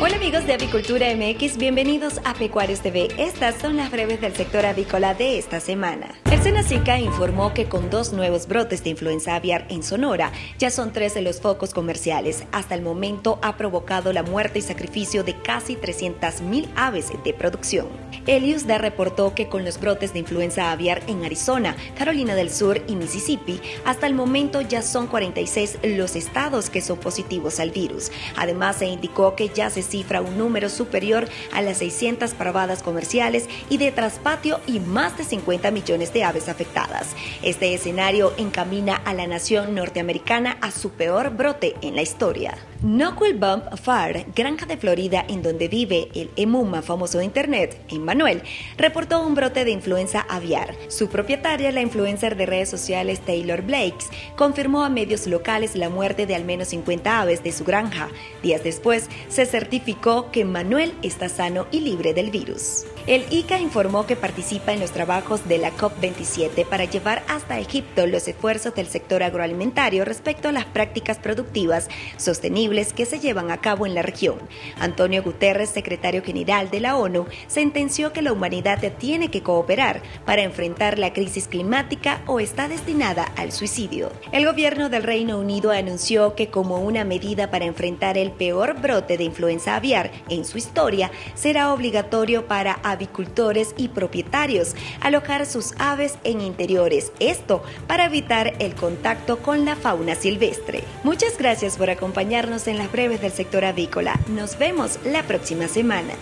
Hola amigos de Avicultura MX, bienvenidos a Pecuarios TV. Estas son las breves del sector avícola de esta semana. El Senacica informó que con dos nuevos brotes de influenza aviar en Sonora, ya son tres de los focos comerciales. Hasta el momento ha provocado la muerte y sacrificio de casi 300.000 aves de producción. Elius da reportó que con los brotes de influenza aviar en Arizona, Carolina del Sur y Mississippi, hasta el momento ya son 46 los estados que son positivos al virus. Además, se indicó que ya se cifra un número superior a las 600 parvadas comerciales y de traspatio y más de 50 millones de aves afectadas. Este escenario encamina a la nación norteamericana a su peor brote en la historia. Knuckle Bump Far, granja de Florida en donde vive el emuma famoso de internet, Emmanuel, reportó un brote de influenza aviar. Su propietaria, la influencer de redes sociales Taylor Blakes, confirmó a medios locales la muerte de al menos 50 aves de su granja. Días después, se que Manuel está sano y libre del virus. El ICA informó que participa en los trabajos de la COP27 para llevar hasta Egipto los esfuerzos del sector agroalimentario respecto a las prácticas productivas sostenibles que se llevan a cabo en la región. Antonio Guterres, secretario general de la ONU, sentenció que la humanidad tiene que cooperar para enfrentar la crisis climática o está destinada al suicidio. El gobierno del Reino Unido anunció que como una medida para enfrentar el peor brote de influenza aviar en su historia, será obligatorio para avicultores y propietarios alojar sus aves en interiores. Esto para evitar el contacto con la fauna silvestre. Muchas gracias por acompañarnos en las breves del sector avícola. Nos vemos la próxima semana.